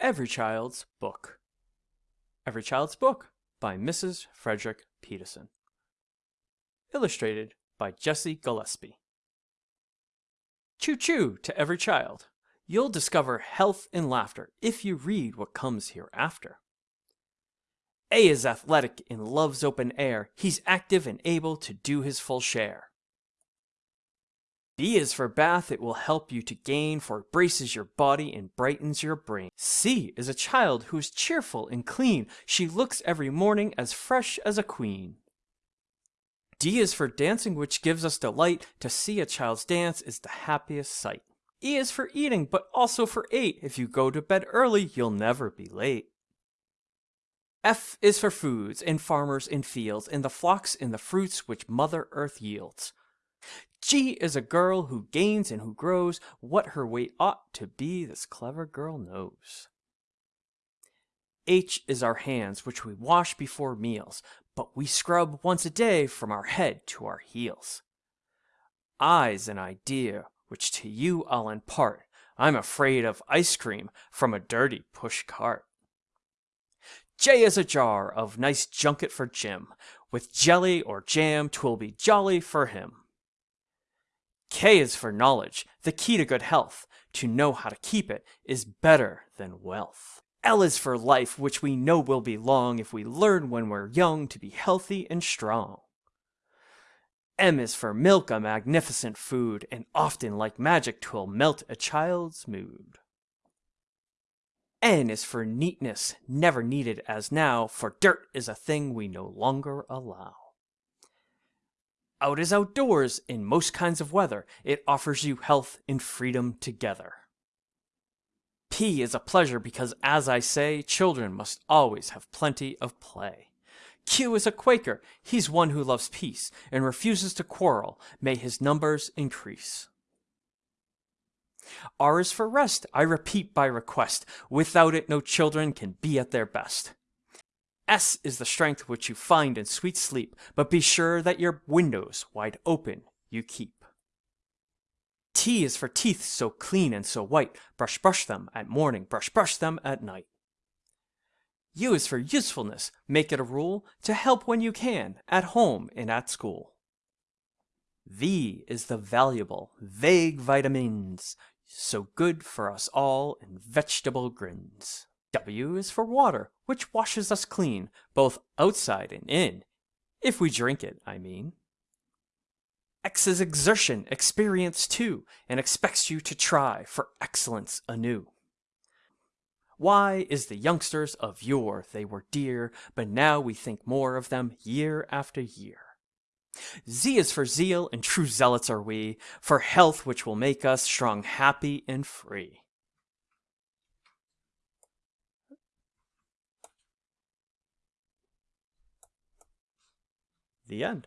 Every Child's Book. Every Child's Book by Mrs. Frederick Peterson. Illustrated by Jessie Gillespie. Choo choo to every child. You'll discover health and laughter if you read what comes hereafter. A is athletic and loves open air. He's active and able to do his full share. B is for bath, it will help you to gain, for it braces your body and brightens your brain. C is a child who is cheerful and clean, she looks every morning as fresh as a queen. D is for dancing, which gives us delight. To see a child's dance is the happiest sight. E is for eating, but also for eight. If you go to bed early, you'll never be late. F is for foods, and farmers in fields, and the flocks and the fruits which Mother Earth yields. G is a girl who gains and who grows. What her weight ought to be, this clever girl knows. H is our hands, which we wash before meals, but we scrub once a day from our head to our heels. I's an idea, which to you I'll impart. I'm afraid of ice cream from a dirty push cart. J is a jar of nice junket for Jim. With jelly or jam, 'twill be jolly for him. K is for knowledge, the key to good health. To know how to keep it is better than wealth. L is for life, which we know will be long if we learn when we're young to be healthy and strong. M is for milk, a magnificent food, and often like magic twill melt a child's mood. N is for neatness, never needed as now, for dirt is a thing we no longer allow. Out is outdoors in most kinds of weather. It offers you health and freedom together. P is a pleasure because, as I say, children must always have plenty of play. Q is a Quaker. He's one who loves peace and refuses to quarrel. May his numbers increase. R is for rest. I repeat by request. Without it, no children can be at their best. S is the strength which you find in sweet sleep, but be sure that your windows wide open you keep. T is for teeth so clean and so white, brush brush them at morning, brush brush them at night. U is for usefulness, make it a rule to help when you can, at home and at school. V is the valuable, vague vitamins, so good for us all in vegetable grins. W is for water, which washes us clean, both outside and in. If we drink it, I mean. X is exertion, experience too, and expects you to try for excellence anew. Y is the youngsters of yore, they were dear, but now we think more of them year after year. Z is for zeal, and true zealots are we, for health which will make us strong, happy, and free. The end.